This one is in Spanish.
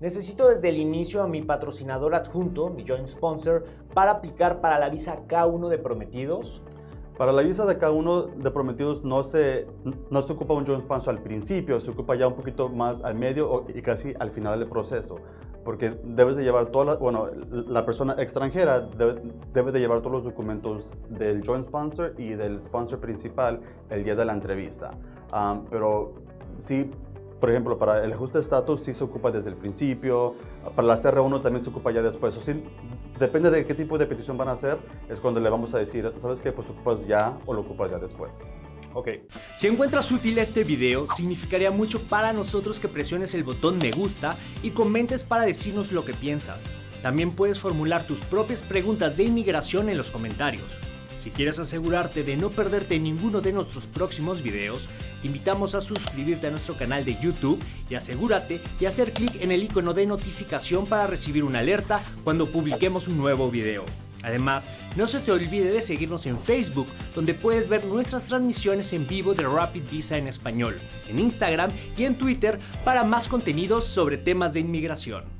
Necesito desde el inicio a mi patrocinador adjunto, mi joint sponsor, para aplicar para la visa K1 de prometidos. Para la visa de K1 de prometidos no se, no se ocupa un joint sponsor al principio, se ocupa ya un poquito más al medio y casi al final del proceso. Porque debes de llevar toda la, bueno, la persona extranjera debe, de llevar todos los documentos del joint sponsor y del sponsor principal el día de la entrevista. Ah, pero sí, por ejemplo, para el ajuste de estatus sí se ocupa desde el principio, para la CR1 también se ocupa ya después. O sí, depende de qué tipo de petición van a hacer, es cuando le vamos a decir, ¿sabes qué? Pues ocupas ya o lo ocupas ya después. Ok. Si encuentras útil este video, significaría mucho para nosotros que presiones el botón me gusta y comentes para decirnos lo que piensas. También puedes formular tus propias preguntas de inmigración en los comentarios. Si quieres asegurarte de no perderte ninguno de nuestros próximos videos, te invitamos a suscribirte a nuestro canal de YouTube y asegúrate de hacer clic en el icono de notificación para recibir una alerta cuando publiquemos un nuevo video. Además, no se te olvide de seguirnos en Facebook, donde puedes ver nuestras transmisiones en vivo de Rapid Visa en español, en Instagram y en Twitter para más contenidos sobre temas de inmigración.